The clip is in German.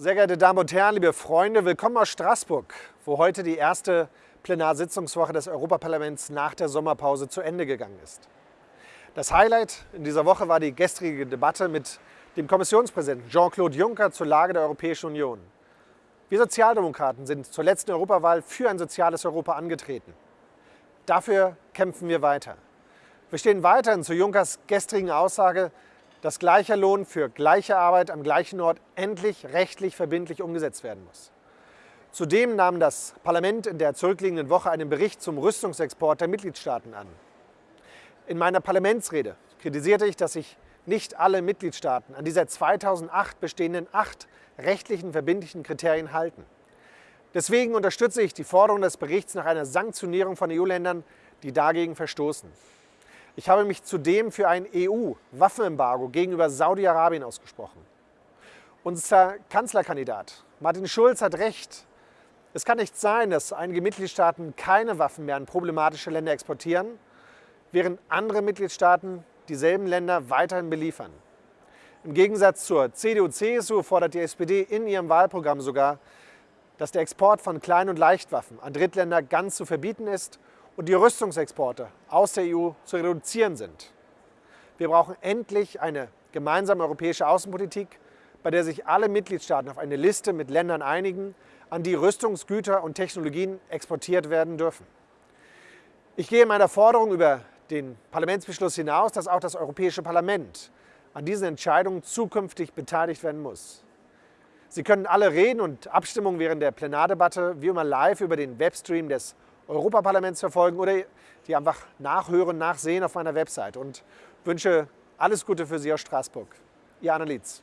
Sehr geehrte Damen und Herren, liebe Freunde, willkommen aus Straßburg, wo heute die erste Plenarsitzungswoche des Europaparlaments nach der Sommerpause zu Ende gegangen ist. Das Highlight in dieser Woche war die gestrige Debatte mit dem Kommissionspräsidenten Jean-Claude Juncker zur Lage der Europäischen Union. Wir Sozialdemokraten sind zur letzten Europawahl für ein soziales Europa angetreten. Dafür kämpfen wir weiter. Wir stehen weiterhin zu Junckers gestrigen Aussage, dass gleicher Lohn für gleiche Arbeit am gleichen Ort endlich rechtlich verbindlich umgesetzt werden muss. Zudem nahm das Parlament in der zurückliegenden Woche einen Bericht zum Rüstungsexport der Mitgliedstaaten an. In meiner Parlamentsrede kritisierte ich, dass sich nicht alle Mitgliedstaaten an die seit 2008 bestehenden acht rechtlichen verbindlichen Kriterien halten. Deswegen unterstütze ich die Forderung des Berichts nach einer Sanktionierung von EU-Ländern, die dagegen verstoßen. Ich habe mich zudem für ein EU-Waffenembargo gegenüber Saudi-Arabien ausgesprochen. Unser Kanzlerkandidat Martin Schulz hat recht. Es kann nicht sein, dass einige Mitgliedstaaten keine Waffen mehr an problematische Länder exportieren, während andere Mitgliedstaaten dieselben Länder weiterhin beliefern. Im Gegensatz zur CDU-CSU fordert die SPD in ihrem Wahlprogramm sogar, dass der Export von Klein- und Leichtwaffen an Drittländer ganz zu verbieten ist und die Rüstungsexporte aus der EU zu reduzieren sind. Wir brauchen endlich eine gemeinsame europäische Außenpolitik, bei der sich alle Mitgliedstaaten auf eine Liste mit Ländern einigen, an die Rüstungsgüter und Technologien exportiert werden dürfen. Ich gehe in meiner Forderung über den Parlamentsbeschluss hinaus, dass auch das Europäische Parlament an diesen Entscheidungen zukünftig beteiligt werden muss. Sie können alle Reden und Abstimmungen während der Plenardebatte wie immer live über den Webstream des Europaparlaments verfolgen oder die einfach nachhören, nachsehen auf meiner Website und wünsche alles Gute für Sie aus Straßburg. Ihr Annelies.